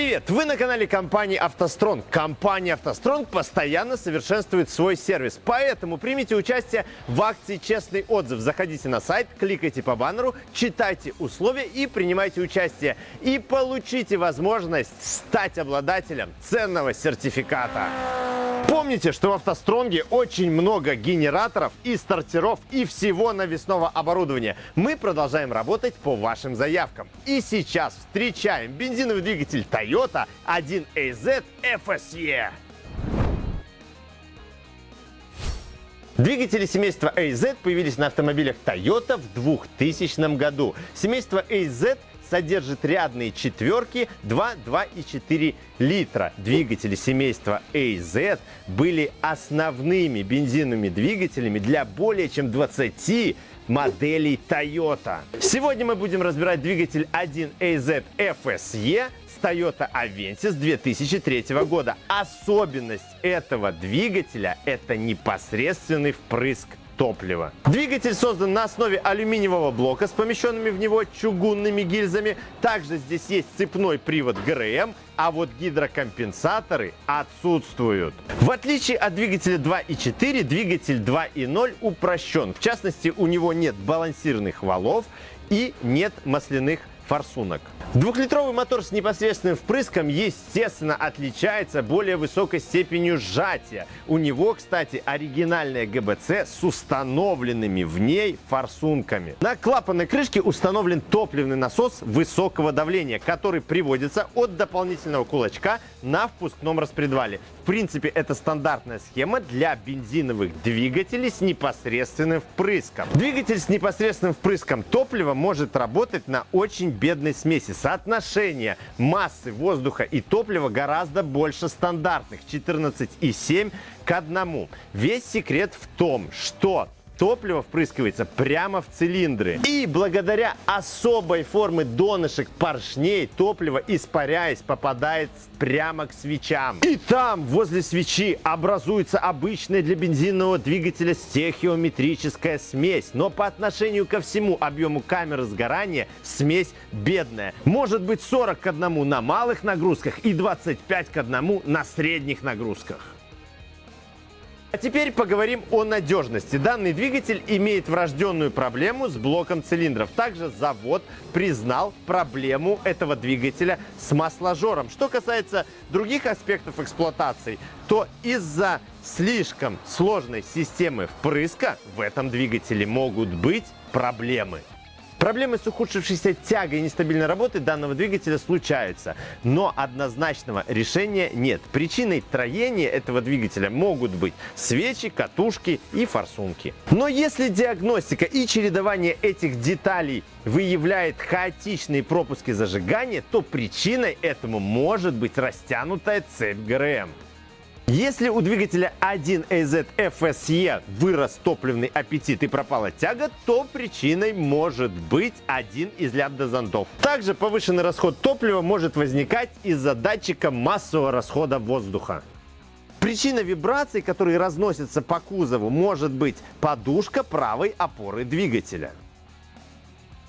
Привет! Вы на канале компании «АвтоСтронг». Компания «АвтоСтронг» постоянно совершенствует свой сервис, поэтому примите участие в акции «Честный отзыв». Заходите на сайт, кликайте по баннеру, читайте условия и принимайте участие. И получите возможность стать обладателем ценного сертификата. Помните, что в «АвтоСтронге» очень много генераторов и стартеров и всего навесного оборудования. Мы продолжаем работать по вашим заявкам. И сейчас встречаем бензиновый двигатель Toyota 1AZ FSE. Двигатели семейства AZ появились на автомобилях Toyota в 2000 году. Семейство AZ содержит рядные четверки 2, 2 и 4 литра. Двигатели семейства AZ были основными бензиновыми двигателями для более чем 20 моделей Toyota. Сегодня мы будем разбирать двигатель 1AZ FSE с Toyota Avensis 2003 года. Особенность этого двигателя – это непосредственный впрыск топлива. Двигатель создан на основе алюминиевого блока с помещенными в него чугунными гильзами. Также здесь есть цепной привод ГРМ, а вот гидрокомпенсаторы отсутствуют. В отличие от двигателя 2.4, двигатель 2.0 упрощен. В частности, у него нет балансирных валов и нет масляных форсунок. Двухлитровый мотор с непосредственным впрыском, естественно, отличается более высокой степенью сжатия. У него, кстати, оригинальная ГБЦ с установленными в ней форсунками. На клапанной крышке установлен топливный насос высокого давления, который приводится от дополнительного кулачка на впускном распредвале. В принципе, это стандартная схема для бензиновых двигателей с непосредственным впрыском. Двигатель с непосредственным впрыском топлива может работать на очень бедной смеси. Соотношение массы воздуха и топлива гораздо больше стандартных 14,7 к 1. Весь секрет в том, что топливо впрыскивается прямо в цилиндры. И благодаря особой формы донышек поршней топливо, испаряясь, попадает прямо к свечам. И там, возле свечи, образуется обычная для бензинного двигателя стехиометрическая смесь. Но по отношению ко всему объему камеры сгорания смесь бедная. Может быть 40 к 1 на малых нагрузках и 25 к 1 на средних нагрузках. А теперь поговорим о надежности. Данный двигатель имеет врожденную проблему с блоком цилиндров. Также завод признал проблему этого двигателя с масложором. Что касается других аспектов эксплуатации, то из-за слишком сложной системы впрыска в этом двигателе могут быть проблемы. Проблемы с ухудшившейся тягой и нестабильной работой данного двигателя случаются, но однозначного решения нет. Причиной троения этого двигателя могут быть свечи, катушки и форсунки. Но если диагностика и чередование этих деталей выявляет хаотичные пропуски зажигания, то причиной этому может быть растянутая цепь ГРМ. Если у двигателя 1AZ FSE вырос топливный аппетит и пропала тяга, то причиной может быть один из лямбда-зондов. Также повышенный расход топлива может возникать из-за датчика массового расхода воздуха. Причина вибраций, которые разносятся по кузову, может быть подушка правой опоры двигателя.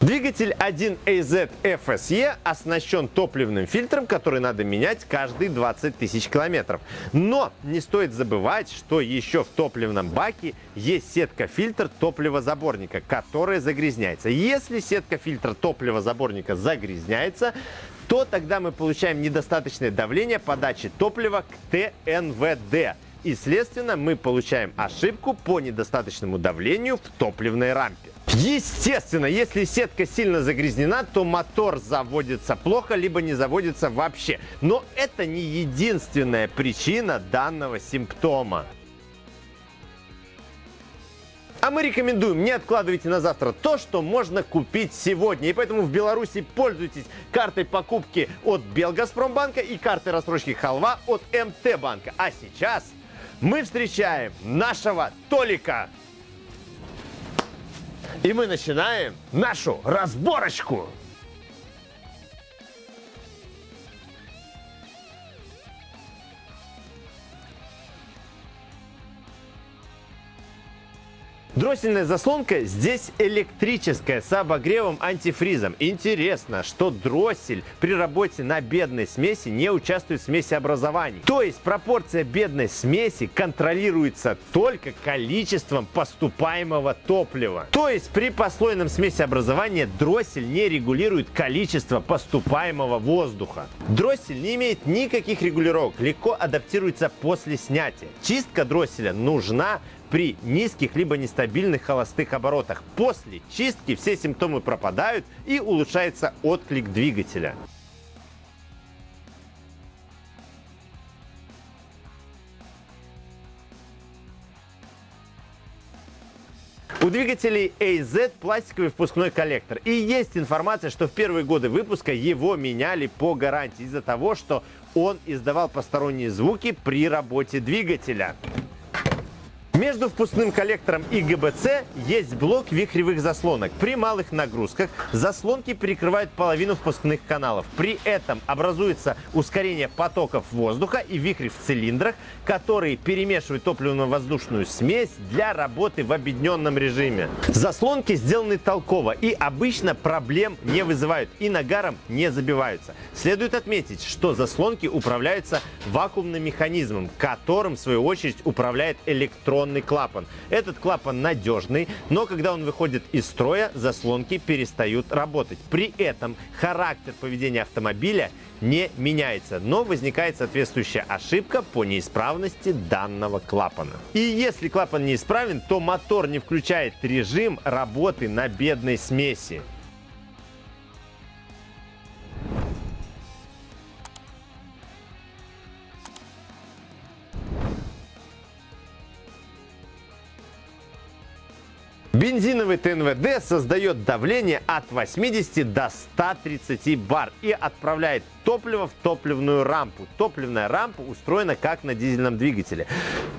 Двигатель 1AZ FSE оснащен топливным фильтром, который надо менять каждые 20 тысяч километров. Но не стоит забывать, что еще в топливном баке есть сетка-фильтр топливозаборника, которая загрязняется. Если сетка-фильтр топливозаборника загрязняется, то тогда мы получаем недостаточное давление подачи топлива к ТНВД. И, следственно, мы получаем ошибку по недостаточному давлению в топливной рампе. Естественно, если сетка сильно загрязнена, то мотор заводится плохо, либо не заводится вообще. Но это не единственная причина данного симптома. А мы рекомендуем, не откладывайте на завтра то, что можно купить сегодня. И поэтому в Беларуси пользуйтесь картой покупки от Белгазпромбанка и картой рассрочки Халва от МТ-банка. А сейчас мы встречаем нашего Толика. И мы начинаем нашу разборочку. Дроссельная заслонка здесь электрическая с обогревом антифризом. Интересно, что дроссель при работе на бедной смеси не участвует в смесеобразовании. То есть пропорция бедной смеси контролируется только количеством поступаемого топлива. То есть при послойном смесеобразовании дроссель не регулирует количество поступаемого воздуха. Дроссель не имеет никаких регулировок, легко адаптируется после снятия. Чистка дросселя нужна при низких либо нестабильных холостых оборотах. После чистки все симптомы пропадают и улучшается отклик двигателя. У двигателей AZ пластиковый впускной коллектор. И есть информация, что в первые годы выпуска его меняли по гарантии из-за того, что он издавал посторонние звуки при работе двигателя. Между впускным коллектором и ГБЦ есть блок вихревых заслонок. При малых нагрузках заслонки перекрывают половину впускных каналов. При этом образуется ускорение потоков воздуха и вихри в цилиндрах, которые перемешивают топливно-воздушную смесь для работы в объединенном режиме. Заслонки сделаны толково и обычно проблем не вызывают и нагаром не забиваются. Следует отметить, что заслонки управляются вакуумным механизмом, которым в свою очередь управляет электронный заслонный клапан. Этот клапан надежный, но когда он выходит из строя, заслонки перестают работать. При этом характер поведения автомобиля не меняется, но возникает соответствующая ошибка по неисправности данного клапана. И если клапан неисправен, то мотор не включает режим работы на бедной смеси. Бензиновый ТНВД создает давление от 80 до 130 бар и отправляет топливо в топливную рампу. Топливная рампа устроена как на дизельном двигателе.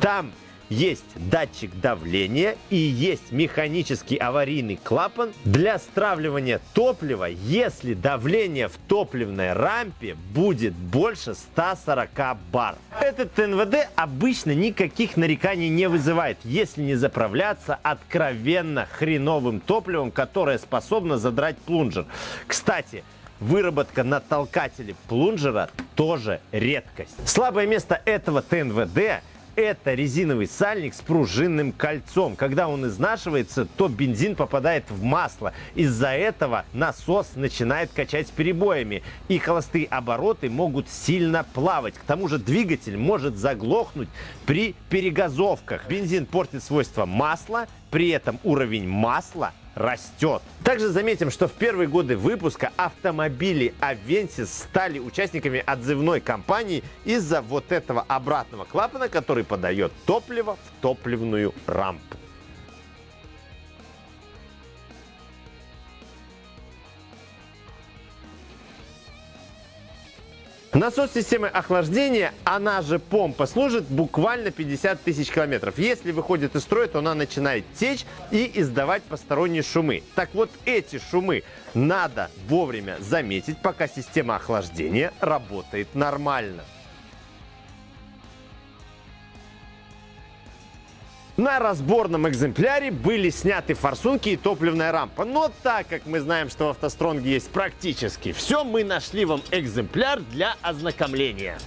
Там есть датчик давления и есть механический аварийный клапан для стравливания топлива, если давление в топливной рампе будет больше 140 бар. Этот НВД обычно никаких нареканий не вызывает, если не заправляться откровенно хреновым топливом, которое способно задрать плунжер. Кстати, Выработка на толкателе плунжера тоже редкость. Слабое место этого ТНВД это резиновый сальник с пружинным кольцом. Когда он изнашивается, то бензин попадает в масло. Из-за этого насос начинает качать перебоями, и холостые обороты могут сильно плавать. К тому же двигатель может заглохнуть при перегазовках. Бензин портит свойства масла, при этом уровень масла растет. Также заметим, что в первые годы выпуска автомобили Avensis стали участниками отзывной кампании из-за вот этого обратного клапана, который подает топливо в топливную рампу. Насос системы охлаждения, она же помпа, служит буквально 50 тысяч километров. Если выходит из строя, то она начинает течь и издавать посторонние шумы. Так вот, эти шумы надо вовремя заметить, пока система охлаждения работает нормально. На разборном экземпляре были сняты форсунки и топливная рампа. Но так как мы знаем, что в автостронге есть практически все, мы нашли вам экземпляр для ознакомления.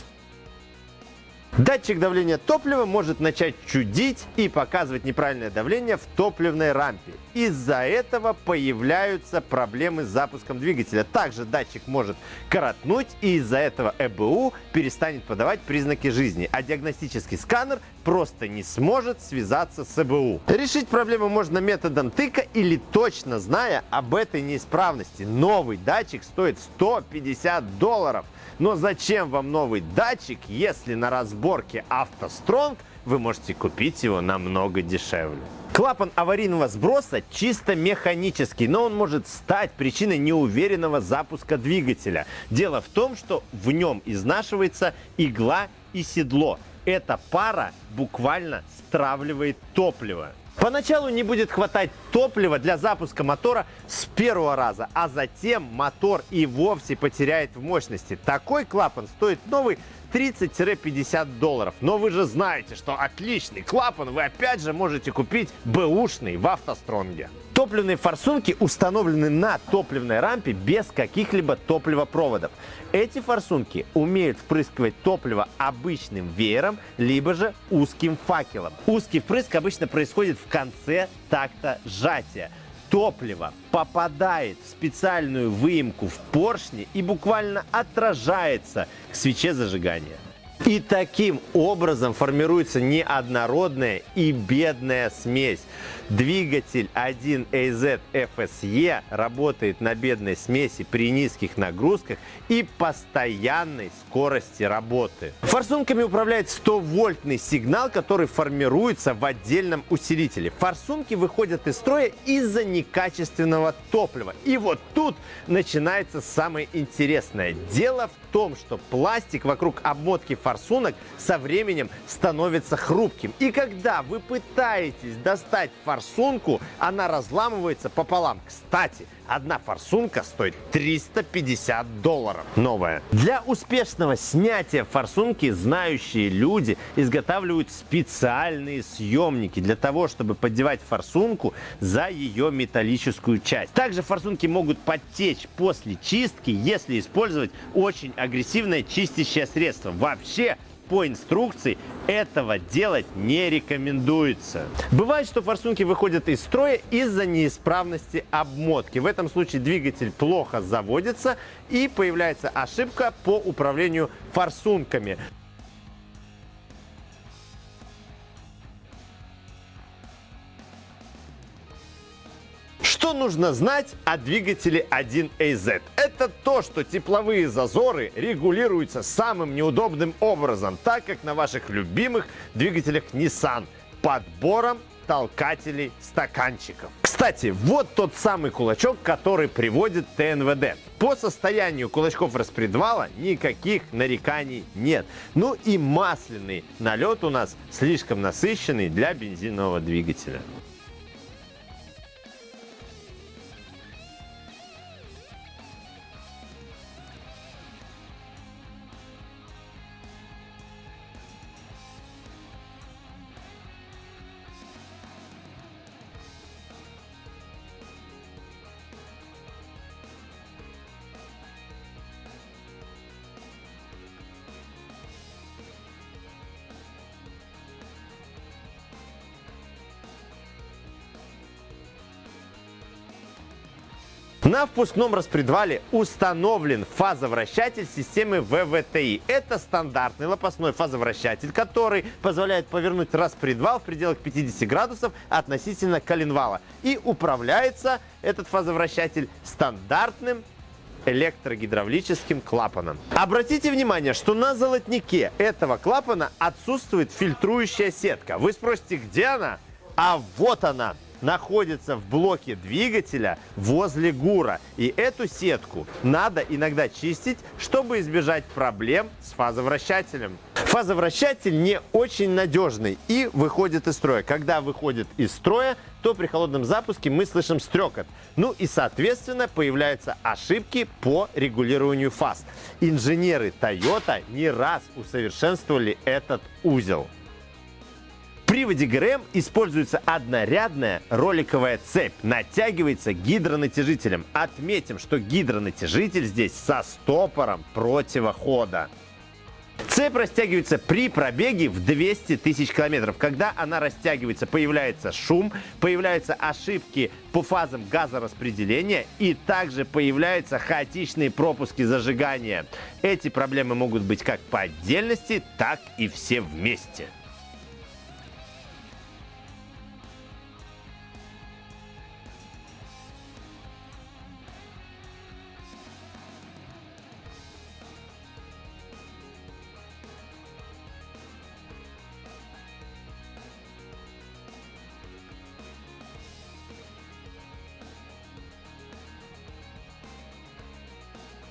Датчик давления топлива может начать чудить и показывать неправильное давление в топливной рампе. Из-за этого появляются проблемы с запуском двигателя. Также датчик может коротнуть и из-за этого ЭБУ перестанет подавать признаки жизни, а диагностический сканер просто не сможет связаться с ЭБУ. Решить проблему можно методом тыка или точно зная об этой неисправности. Новый датчик стоит 150 долларов. Но зачем вам новый датчик, если на разборке автостронг вы можете купить его намного дешевле? Клапан аварийного сброса чисто механический, но он может стать причиной неуверенного запуска двигателя. Дело в том, что в нем изнашивается игла и седло. Эта пара буквально стравливает топливо. Поначалу не будет хватать топлива для запуска мотора с первого раза, а затем мотор и вовсе потеряет в мощности. Такой клапан стоит новый 30-50 долларов. Но вы же знаете, что отличный клапан вы опять же можете купить бэушный в автостронге. Топливные форсунки установлены на топливной рампе без каких-либо топливопроводов. Эти форсунки умеют впрыскивать топливо обычным веером, либо же узким факелом. Узкий впрыск обычно происходит в конце такта сжатия топливо попадает в специальную выемку в поршне и буквально отражается к свече зажигания. И таким образом формируется неоднородная и бедная смесь. Двигатель 1AZ FSE работает на бедной смеси при низких нагрузках и постоянной скорости работы. Форсунками управляет 100-вольтный сигнал, который формируется в отдельном усилителе. Форсунки выходят из строя из-за некачественного топлива. И вот тут начинается самое интересное. Дело в том, что пластик вокруг обмотки форсунок со временем становится хрупким. И когда вы пытаетесь достать форсунку, форсунку, она разламывается пополам. Кстати, одна форсунка стоит 350 долларов. Новая. Для успешного снятия форсунки знающие люди изготавливают специальные съемники для того, чтобы поддевать форсунку за ее металлическую часть. Также форсунки могут подтечь после чистки, если использовать очень агрессивное чистящее средство. Вообще, по инструкции этого делать не рекомендуется. Бывает, что форсунки выходят из строя из-за неисправности обмотки. В этом случае двигатель плохо заводится и появляется ошибка по управлению форсунками. Что нужно знать о двигателе 1AZ? Это то, что тепловые зазоры регулируются самым неудобным образом, так как на ваших любимых двигателях Nissan подбором толкателей стаканчиков. Кстати, вот тот самый кулачок, который приводит ТНВД. По состоянию кулачков распредвала никаких нареканий нет. Ну и масляный налет у нас слишком насыщенный для бензинового двигателя. На впускном распредвале установлен фазовращатель системы ВВТИ. Это стандартный лопастной фазовращатель, который позволяет повернуть распредвал в пределах 50 градусов относительно коленвала. И управляется этот фазовращатель стандартным электрогидравлическим клапаном. Обратите внимание, что на золотнике этого клапана отсутствует фильтрующая сетка. Вы спросите, где она? А вот она! Находится в блоке двигателя возле ГУРа. И эту сетку надо иногда чистить, чтобы избежать проблем с фазовращателем. Фазовращатель не очень надежный и выходит из строя. Когда выходит из строя, то при холодном запуске мы слышим стрекот. Ну и, соответственно, появляются ошибки по регулированию фаз. Инженеры Toyota не раз усовершенствовали этот узел приводе ГРМ используется однорядная роликовая цепь. Натягивается гидронатяжителем. Отметим, что гидронатяжитель здесь со стопором противохода. Цепь растягивается при пробеге в 200 тысяч километров. Когда она растягивается, появляется шум, появляются ошибки по фазам газораспределения и также появляются хаотичные пропуски зажигания. Эти проблемы могут быть как по отдельности, так и все вместе.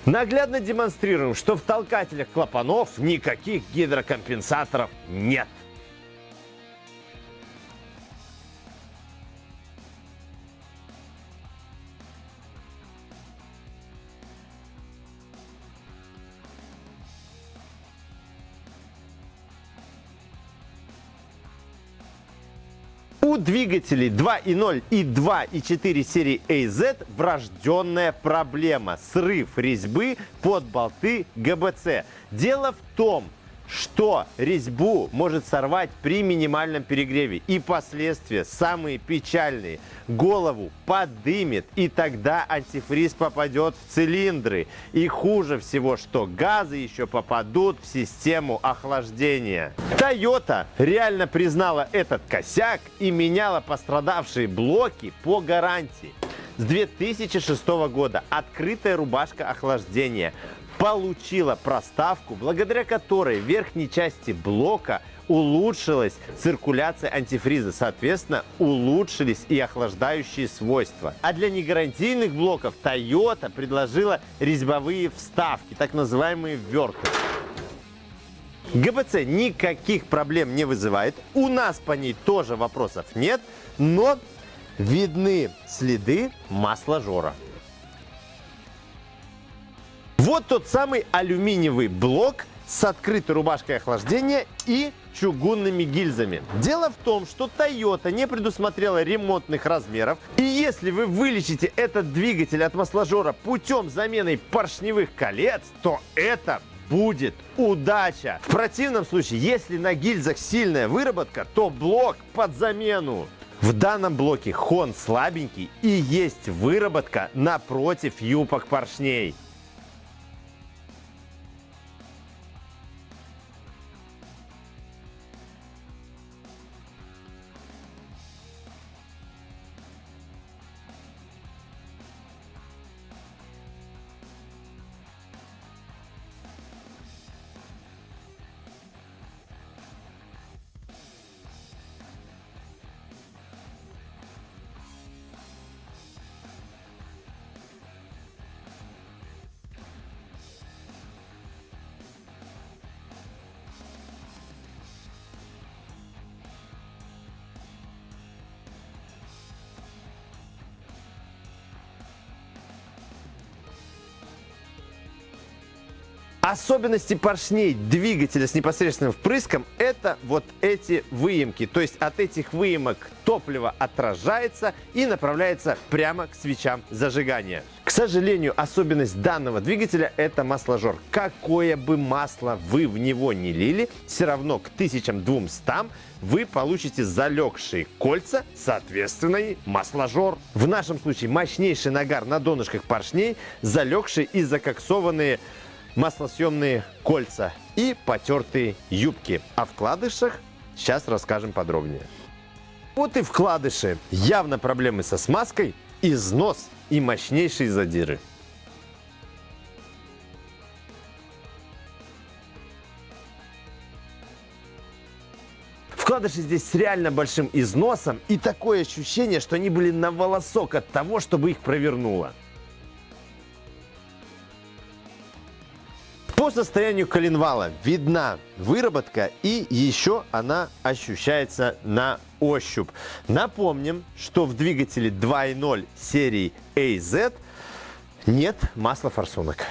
Наглядно демонстрируем, что в толкателях клапанов никаких гидрокомпенсаторов нет. У двигателей 2.0 и 2.4 серии AZ врожденная проблема – срыв резьбы под болты ГБЦ. Дело в том, что резьбу может сорвать при минимальном перегреве. И последствия самые печальные. Голову подымет, и тогда антифриз попадет в цилиндры. И хуже всего, что газы еще попадут в систему охлаждения. Toyota реально признала этот косяк и меняла пострадавшие блоки по гарантии. С 2006 года открытая рубашка охлаждения получила проставку, благодаря которой в верхней части блока улучшилась циркуляция антифриза, соответственно, улучшились и охлаждающие свойства. А для негарантийных блоков Toyota предложила резьбовые вставки, так называемые вверты. ГБЦ никаких проблем не вызывает, у нас по ней тоже вопросов нет, но видны следы масложора. Вот тот самый алюминиевый блок с открытой рубашкой охлаждения и чугунными гильзами. Дело в том, что Toyota не предусмотрела ремонтных размеров. И если вы вылечите этот двигатель от масложора путем замены поршневых колец, то это будет удача. В противном случае, если на гильзах сильная выработка, то блок под замену. В данном блоке хон слабенький и есть выработка напротив юпок поршней. Особенности поршней двигателя с непосредственным впрыском – это вот эти выемки. То есть от этих выемок топливо отражается и направляется прямо к свечам зажигания. К сожалению, особенность данного двигателя – это масложор. Какое бы масло вы в него не лили, все равно к 1200 вы получите залегшие кольца, соответственно и масложор. В нашем случае мощнейший нагар на донышках поршней, залегшие и закоксованные маслосъемные кольца и потертые юбки. О вкладышах сейчас расскажем подробнее. Вот и вкладыши. Явно проблемы со смазкой, износ и мощнейшие задиры. Вкладыши здесь с реально большим износом и такое ощущение, что они были на волосок от того, чтобы их провернуло. По состоянию коленвала видна выработка и еще она ощущается на ощупь. Напомним, что в двигателе 2.0 серии AZ нет масла форсунок.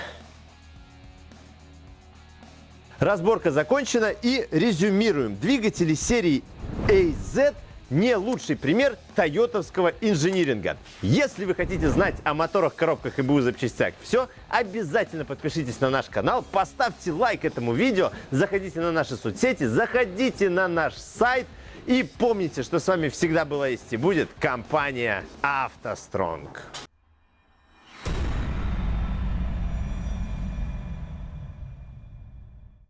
Разборка закончена и резюмируем. Двигатели серии AZ не лучший пример тойотовского инжиниринга. Если вы хотите знать о моторах, коробках и БУ запчастях все, обязательно подпишитесь на наш канал, поставьте лайк этому видео, заходите на наши соцсети, заходите на наш сайт и помните, что с вами всегда была есть и будет компания «АвтоСтронг».